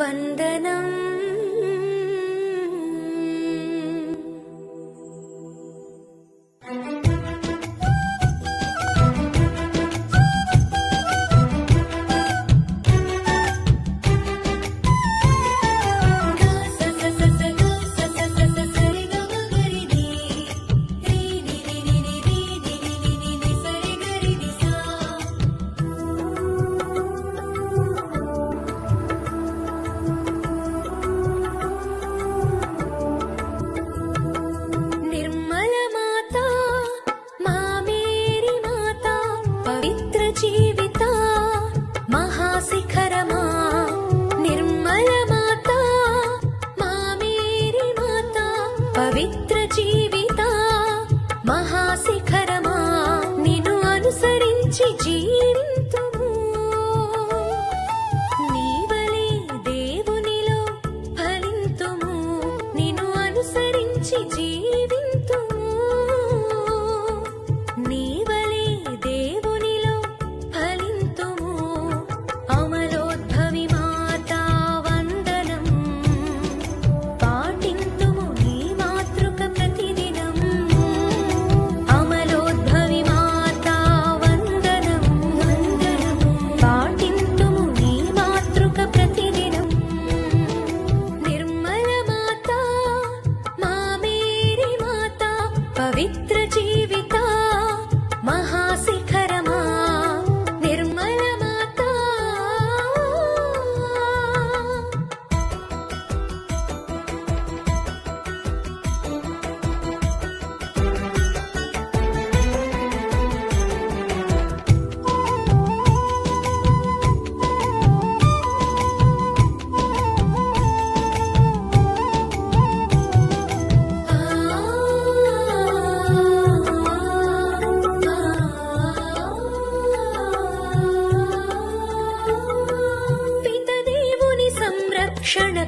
वन्दनम्। జీవిత మహాశిఖరమా నిర్మల మాత మా మేరీ మాత పవిత్ర జీవిత మహాశిఖరమా నిన్ను అనుసరించి జీవింతుము. నీవలే దేవునిలో ఫలింతుము నిన్ను అనుసరించి జీ పవిత్ర జీవిత Şöyle